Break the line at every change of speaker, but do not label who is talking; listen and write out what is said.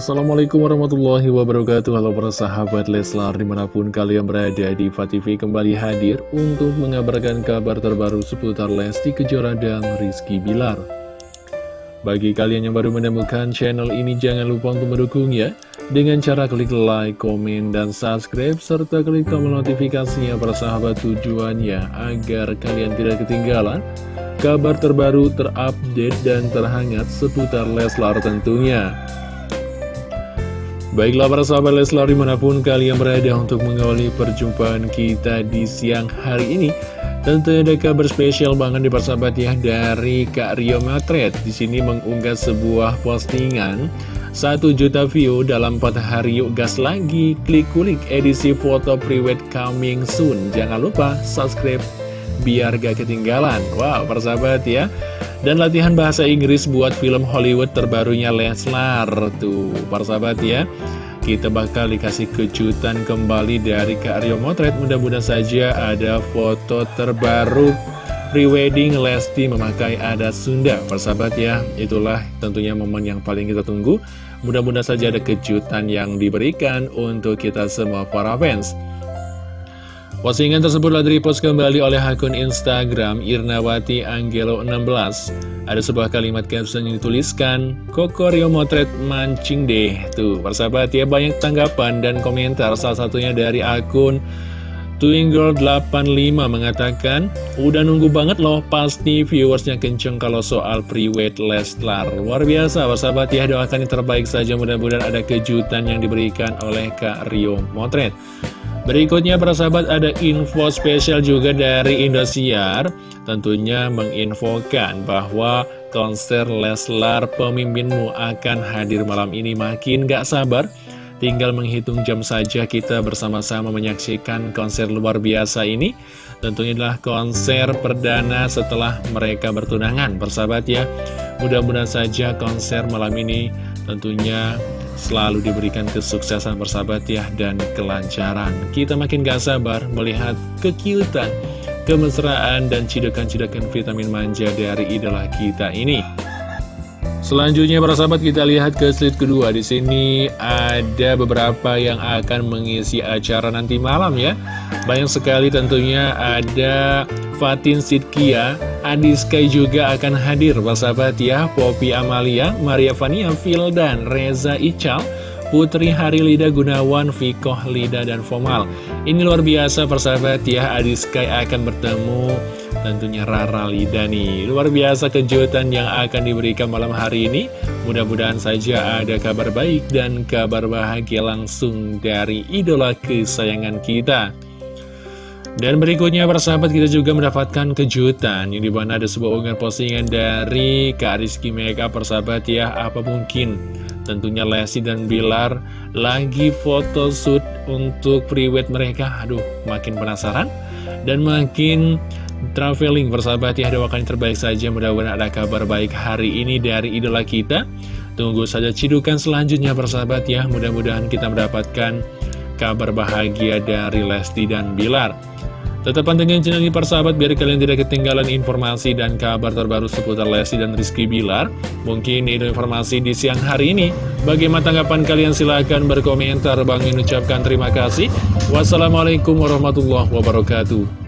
Assalamualaikum warahmatullahi wabarakatuh. Halo para sahabat Leslar di mana pun kalian berada di TV kembali hadir untuk mengabarkan kabar terbaru seputar Lesti Kejora dan Rizky Bilar. Bagi kalian yang baru menemukan channel ini jangan lupa untuk mendukungnya dengan cara klik like, komen, dan subscribe serta klik tombol notifikasinya para sahabat tujuannya agar kalian tidak ketinggalan kabar terbaru terupdate dan terhangat seputar Leslar tentunya Baiklah para sahabat Leslar di mana pun kalian berada untuk mengawali perjumpaan kita di siang hari ini Tentu ada kabar spesial banget di persahabat ya dari Kak Rio Matret. Di sini mengunggah sebuah postingan 1 juta view dalam 4 hari yuk gas lagi. Klik kulik edisi foto prewed coming soon. Jangan lupa subscribe biar gak ketinggalan. Wow persahabat ya dan latihan bahasa Inggris buat film Hollywood terbarunya Leslar Tuh, para sahabat ya Kita bakal dikasih kejutan kembali dari Kak Rio Motret. Mudah-mudahan saja ada foto terbaru prewedding Lesti memakai adat Sunda. Persahabat ya, itulah tentunya momen yang paling kita tunggu. Mudah-mudahan saja ada kejutan yang diberikan untuk kita semua para fans Postingan tersebut telah repost kembali oleh akun Instagram Irnawati Angelo 16 Ada sebuah kalimat caption yang dituliskan Koko Rio Motret mancing deh. Tuh persahabat ya banyak tanggapan dan komentar. Salah satunya dari akun Twingirl85 mengatakan Udah nunggu banget loh pasti viewersnya kenceng kalau soal pre-wed Leslar Luar biasa persahabat ya doakan yang terbaik saja. Mudah-mudahan ada kejutan yang diberikan oleh Kak Rio Motret Berikutnya para sahabat ada info spesial juga dari Indosiar. Tentunya menginfokan bahwa konser Leslar pemimpinmu akan hadir malam ini. Makin gak sabar Tinggal menghitung jam saja kita bersama-sama menyaksikan konser luar biasa ini. Tentunya adalah konser perdana setelah mereka bertunangan Persahabat ya. Mudah-mudahan saja konser malam ini tentunya selalu diberikan kesuksesan bersahabat ya dan kelancaran. Kita makin gak sabar melihat kekiutan, kemesraan, dan cidukan-cidukan vitamin manja dari idola kita ini. Selanjutnya para sahabat kita lihat ke slide kedua di sini ada beberapa yang akan mengisi acara nanti malam ya. Banyak sekali tentunya ada Fatin Sidkia, Adi Sky juga akan hadir. Sahabat ya Poppy Amalia, Maria Vania, dan Reza Ical Putri Harilida Gunawan, Vikoh Lida, dan Fomal. Ini luar biasa persahabat ya Adi Sky akan bertemu tentunya Rara Lida nih. Luar biasa kejutan yang akan diberikan malam hari ini. Mudah-mudahan saja ada kabar baik dan kabar bahagia langsung dari idola kesayangan kita dan berikutnya persahabat kita juga mendapatkan kejutan. Yang di mana ada sebuah unggahan postingan dari Kak Rizky Mega persahabat ya. Apa mungkin? Tentunya Lesti dan Bilar lagi foto shoot untuk prewed mereka. Aduh makin penasaran dan makin traveling persahabat ya. Doakan yang terbaik saja. Mudah-mudahan ada kabar baik hari ini dari idola kita. Tunggu saja cidukan selanjutnya persahabat ya. Mudah-mudahan kita mendapatkan kabar bahagia dari Lesti dan Bilar Tetap pantengin channel ini persahabat biar kalian tidak ketinggalan informasi dan kabar terbaru seputar Lesti dan Rizky Bilar. Mungkin itu informasi di siang hari ini. Bagaimana tanggapan kalian? Silahkan berkomentar. Bang ucapkan terima kasih. Wassalamualaikum warahmatullahi wabarakatuh.